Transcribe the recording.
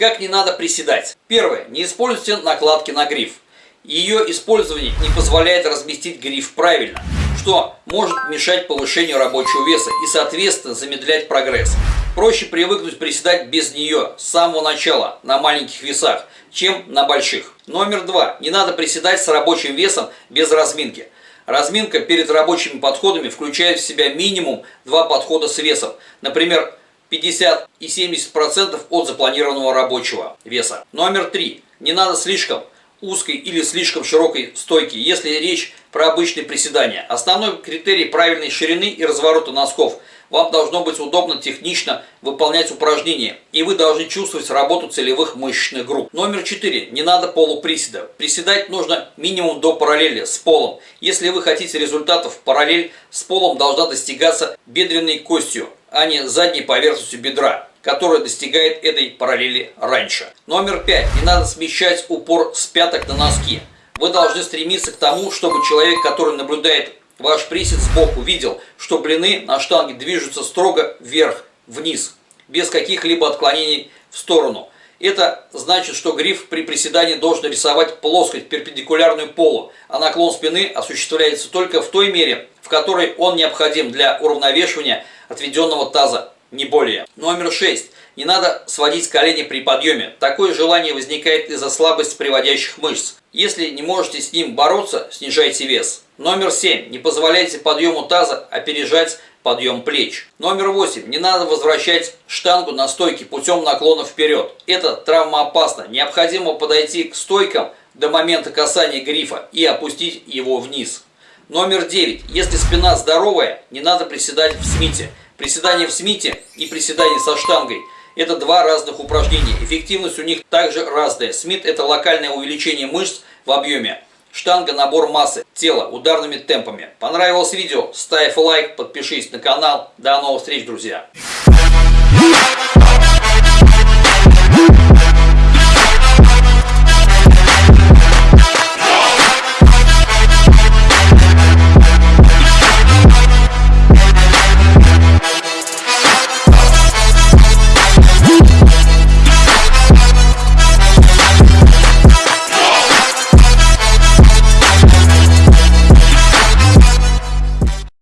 Как не надо приседать? Первое. Не используйте накладки на гриф. Ее использование не позволяет разместить гриф правильно, что может мешать повышению рабочего веса и, соответственно, замедлять прогресс. Проще привыкнуть приседать без нее с самого начала на маленьких весах, чем на больших. Номер два. Не надо приседать с рабочим весом без разминки. Разминка перед рабочими подходами включает в себя минимум два подхода с весом. Например, 50 и 70% от запланированного рабочего веса. Номер три. Не надо слишком узкой или слишком широкой стойки, если речь про обычные приседания. Основной критерий правильной ширины и разворота носков. Вам должно быть удобно технично выполнять упражнения, и вы должны чувствовать работу целевых мышечных групп. Номер 4. Не надо полуприседа. Приседать нужно минимум до параллели с полом. Если вы хотите результатов, параллель с полом должна достигаться бедренной костью, а не задней поверхностью бедра которая достигает этой параллели раньше. Номер пять. Не надо смещать упор с пяток на носки. Вы должны стремиться к тому, чтобы человек, который наблюдает ваш присед сбоку, видел, что блины на штанге движутся строго вверх-вниз, без каких-либо отклонений в сторону. Это значит, что гриф при приседании должен рисовать плоскость, перпендикулярную полу, а наклон спины осуществляется только в той мере, в которой он необходим для уравновешивания отведенного таза не более. Номер 6. Не надо сводить колени при подъеме. Такое желание возникает из-за слабости приводящих мышц. Если не можете с ним бороться, снижайте вес. Номер 7. Не позволяйте подъему таза опережать подъем плеч. Номер 8. Не надо возвращать штангу на стойке путем наклона вперед. Это травмоопасно. Необходимо подойти к стойкам до момента касания грифа и опустить его вниз. Номер 9. Если спина здоровая, не надо приседать в смите. Приседание в смите и приседание со штангой – это два разных упражнения. Эффективность у них также разная. Смит – это локальное увеличение мышц в объеме. Штанга – набор массы тела ударными темпами. Понравилось видео? Ставь лайк, подпишись на канал. До новых встреч, друзья!